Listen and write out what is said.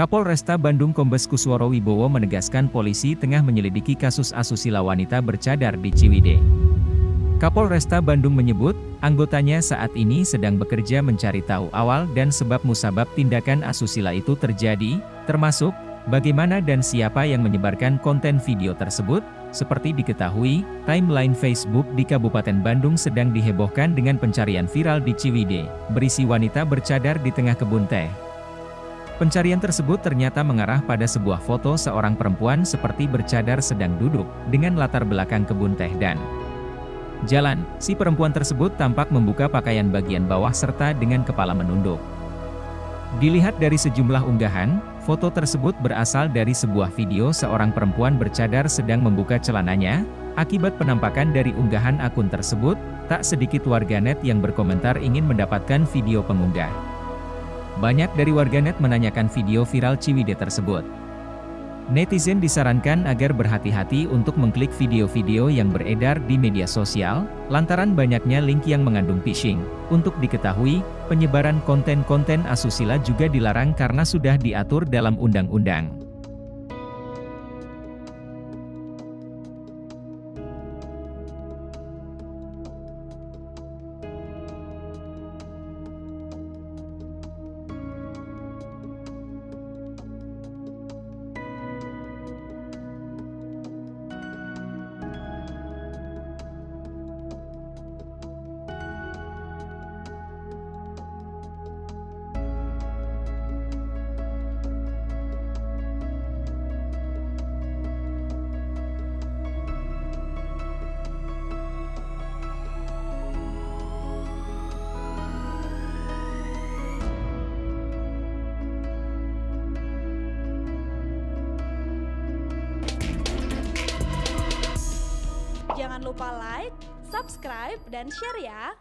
Kapolresta Bandung Kombes Kusworo Wibowo menegaskan polisi tengah menyelidiki kasus asusila wanita bercadar di Ciwidey. Kapolresta Bandung menyebut, anggotanya saat ini sedang bekerja mencari tahu awal dan sebab musabab tindakan asusila itu terjadi, termasuk, bagaimana dan siapa yang menyebarkan konten video tersebut, seperti diketahui, timeline Facebook di Kabupaten Bandung sedang dihebohkan dengan pencarian viral di Ciwidey, berisi wanita bercadar di tengah kebun teh. Pencarian tersebut ternyata mengarah pada sebuah foto seorang perempuan seperti bercadar sedang duduk, dengan latar belakang kebun teh dan jalan. Si perempuan tersebut tampak membuka pakaian bagian bawah serta dengan kepala menunduk. Dilihat dari sejumlah unggahan, foto tersebut berasal dari sebuah video seorang perempuan bercadar sedang membuka celananya, akibat penampakan dari unggahan akun tersebut, tak sedikit warganet yang berkomentar ingin mendapatkan video pengunggah. Banyak dari warganet menanyakan video viral Ciwide tersebut. Netizen disarankan agar berhati-hati untuk mengklik video-video yang beredar di media sosial, lantaran banyaknya link yang mengandung phishing. Untuk diketahui, penyebaran konten-konten asusila juga dilarang karena sudah diatur dalam undang-undang. Jangan lupa like, subscribe, dan share ya!